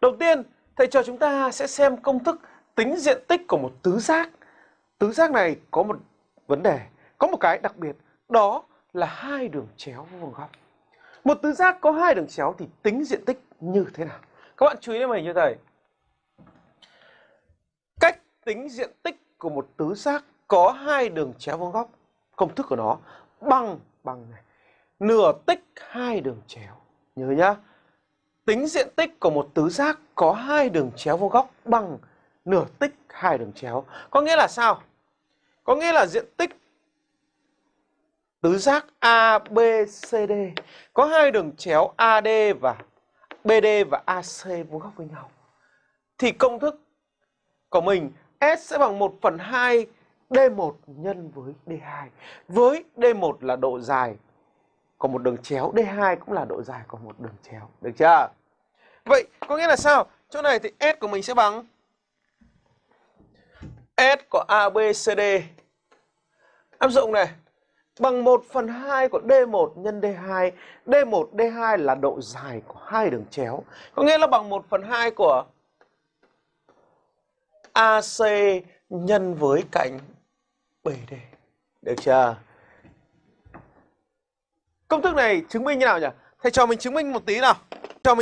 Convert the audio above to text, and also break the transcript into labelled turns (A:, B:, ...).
A: Đầu tiên, thầy cho chúng ta sẽ xem công thức tính diện tích của một tứ giác. Tứ giác này có một vấn đề, có một cái đặc biệt, đó là hai đường chéo vuông góc. Một tứ giác có hai đường chéo thì tính diện tích như thế nào? Các bạn chú ý đến mình như thầy. Cách tính diện tích của một tứ giác có hai đường chéo vuông góc, công thức của nó bằng bằng này, nửa tích hai đường chéo. Nhớ nhá. Tính diện tích của một tứ giác có hai đường chéo vuông góc bằng nửa tích hai đường chéo. Có nghĩa là sao? Có nghĩa là diện tích tứ giác ABCD có hai đường chéo AD và BD và AC vuông góc với nhau. Thì công thức của mình S sẽ bằng 1 phần 2 D1 nhân với D2. Với D1 là độ dài của một đường chéo, D2 cũng là độ dài của một đường chéo. Được chưa? Vậy có nghĩa là sao? Chỗ này thì S của mình sẽ bằng S của ABCD áp dụng này bằng 1 phần 2 của D1 nhân D2. D1, D2 là độ dài của hai đường chéo. Có nghĩa là bằng 1 phần 2 của AC nhân với cạnh BD. Được chưa? Công thức này chứng minh như nào nhỉ? Thầy cho mình chứng minh một tí nào.